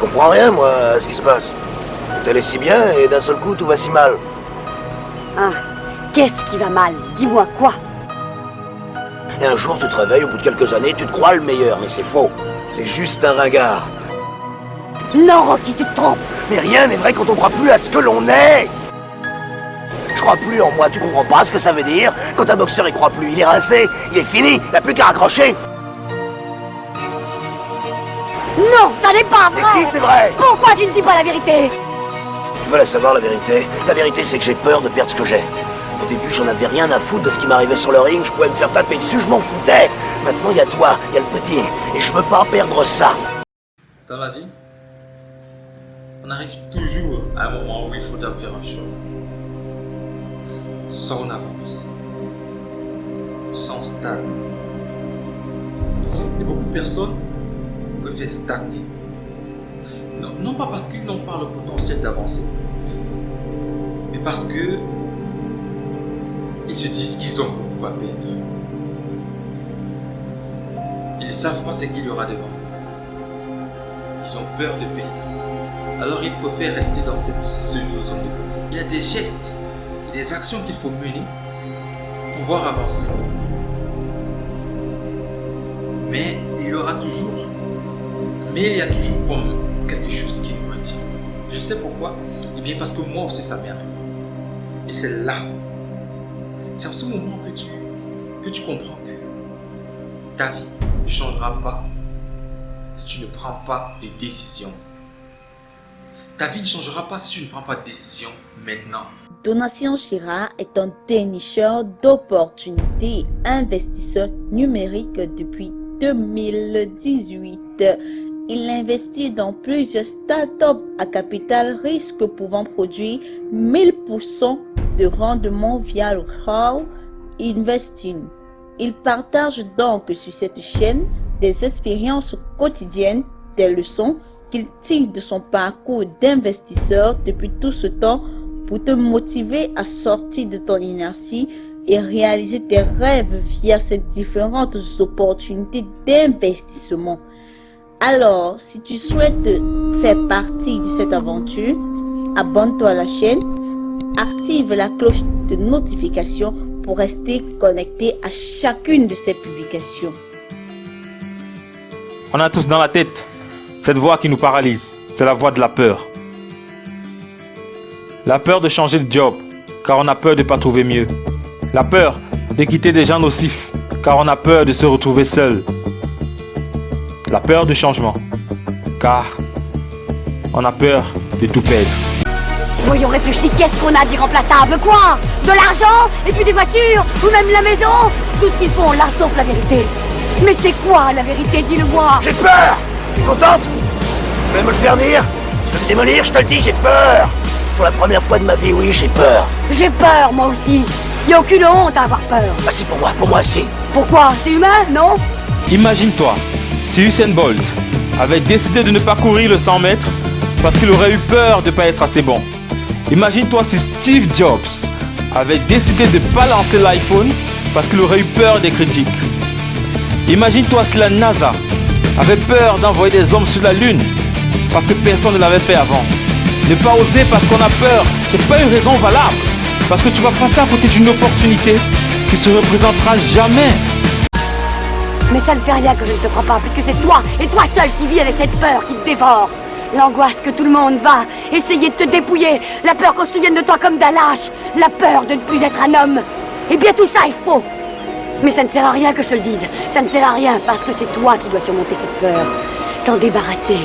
Je comprends rien, moi, à ce qui se passe. Tout allait si bien, et d'un seul coup, tout va si mal. Ah, qu'est-ce qui va mal? Dis-moi quoi? Et un jour, tu te réveilles, au bout de quelques années, tu te crois le meilleur, mais c'est faux. T'es juste un ringard. Non, Rocky, tu te trompes Mais rien n'est vrai quand on croit plus à ce que l'on est Je crois plus en moi, tu comprends pas ce que ça veut dire? Quand un boxeur y croit plus, il est rincé, il est fini, il n'a plus qu'à raccrocher Non, ça n'est pas vrai. Mais si, c'est vrai. Pourquoi tu ne dis pas la vérité? Tu veux la savoir, la vérité? La vérité, c'est que j'ai peur de perdre ce que j'ai. Au début, j'en avais rien à foutre de ce qui m'arrivait sur le ring, je pouvais me faire taper dessus, je m'en foutais. Maintenant, il y a toi, il y a le petit, et je veux pas perdre ça. Dans la vie, on arrive toujours à un moment où il faut faire un choix. Soit on avance, soit on stagne. Et beaucoup de personnes préfèrent stagner. Non, pas parce qu'ils n'ont pas le potentiel d'avancer, mais parce que ils se disent qu'ils ont beaucoup à perdre. Ils ne savent pas ce qu'il y aura devant. Ils ont peur de perdre. Alors ils préfèrent rester dans cette pseudo-zone de confort. Il y a des gestes des actions qu'il faut mener pour pouvoir avancer. Mais il y aura toujours, mais il y a toujours comme quelque chose qui nous retient. Je sais pourquoi Eh bien parce que moi aussi ça m'est. Et c'est là, c'est en ce moment que tu, que tu comprends que ta vie ne changera pas si tu ne prends pas les décisions. Ta vie ne changera pas si tu ne prends pas de décision maintenant. Donatien Chira est un dénicheur d'opportunités investisseur numérique depuis 2018. Il investit dans plusieurs startups à capital risque pouvant produire 1000% de rendement via le crowd investing. Il partage donc sur cette chaîne des expériences quotidiennes, des leçons qu'il tire de son parcours d'investisseur depuis tout ce temps pour te motiver à sortir de ton inertie et réaliser tes rêves via ces différentes opportunités d'investissement. Alors, si tu souhaites faire partie de cette aventure, abonne-toi à la chaîne, active la cloche de notification pour rester connecté à chacune de ces publications. On a tous dans la tête cette voix qui nous paralyse. C'est la voix de la peur. La peur de changer de job, car on a peur de ne pas trouver mieux. La peur de quitter des gens nocifs, car on a peur de se retrouver seul. La peur du changement, car on a peur de tout perdre. Voyons réfléchir, qu'est-ce qu'on a d'irremplaçable? Quoi? De l'argent? Et puis des voitures? Ou même la maison? Tout ce qu'ils font là, sauf la vérité. Mais c'est quoi la vérité? Dis-le-moi. J'ai peur! Tu es contente? Tu veux me le faire dire Tu veux me démolir Je te le dis, j'ai peur. Pour la première fois de ma vie, oui, j'ai peur. J'ai peur, moi aussi. Y a aucune honte à avoir peur. Ah si, pour moi, pour moi, si. Pourquoi? C'est humain, non? Imagine-toi, si Usain Bolt avait décidé de ne pas courir le 100 mètres parce qu'il aurait eu peur de ne pas être assez bon. Imagine-toi si Steve Jobs avait décidé de ne pas lancer l'iPhone parce qu'il aurait eu peur des critiques. Imagine-toi si la NASA avait peur d'envoyer des hommes sur la Lune parce que personne ne l'avait fait avant. Ne pas oser parce qu'on a peur, c'est pas une raison valable. Parce que tu vas passer à côté d'une opportunité qui se représentera jamais. Mais ça ne fait rien que je ne te crois pas, puisque c'est toi, et toi seul qui vis avec cette peur qui te dévore. L'angoisse que tout le monde va essayer de te dépouiller, la peur qu'on se souvienne de toi comme d'un lâche, la peur de ne plus être un homme. Eh bien tout ça est faux. Mais ça ne sert à rien que je te le dise, ça ne sert à rien parce que c'est toi qui dois surmonter cette peur, t'en débarrasser.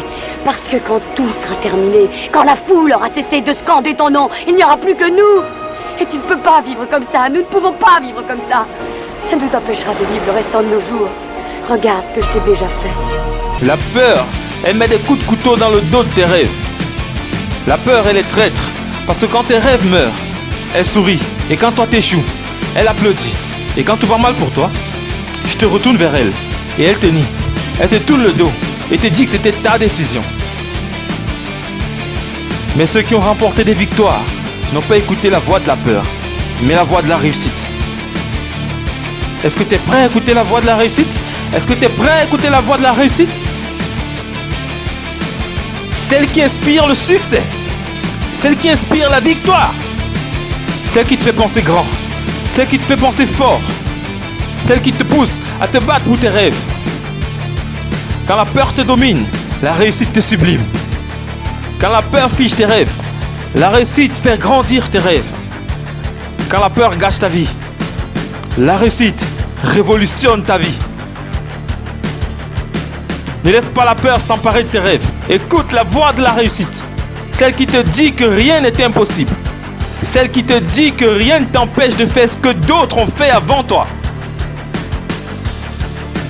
Parce que quand tout sera terminé, quand la foule aura cessé de scander ton nom, il n'y aura plus que nous. Et tu ne peux pas vivre comme ça, nous ne pouvons pas vivre comme ça. Ça nous empêchera de vivre le restant de nos jours. Regarde ce que je t'ai déjà fait. La peur, elle met des coups de couteau dans le dos de tes rêves. La peur, elle est traître. Parce que quand tes rêves meurent, elle sourit. Et quand toi t'échoues, elle applaudit. Et quand tout va mal pour toi, je te retourne vers elle. Et elle te nie. Elle te tourne le dos. Et te dit que c'était ta décision. Mais ceux qui ont remporté des victoires n'ont pas écouté la voix de la peur, mais la voix de la réussite. Est-ce que tu es prêt à écouter la voix de la réussite? Est-ce que tu es prêt à écouter la voix de la réussite? Celle qui inspire le succès. Celle qui inspire la victoire. Celle qui te fait penser grand. Celle qui te fait penser fort. Celle qui te pousse à te battre pour tes rêves. Quand la peur te domine, la réussite te sublime. Quand la peur fiche tes rêves, la réussite fait grandir tes rêves. Quand la peur gâche ta vie, la réussite révolutionne ta vie. Ne laisse pas la peur s'emparer de tes rêves. Écoute la voix de la réussite. Celle qui te dit que rien n'est impossible. Celle qui te dit que rien ne t'empêche de faire ce que d'autres ont fait avant toi.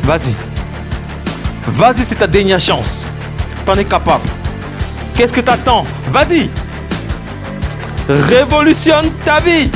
Vas-y. Vas-y, c'est ta dernière chance. T'en es capable. Qu'est-ce que t'attends? Vas-y. Révolutionne ta vie.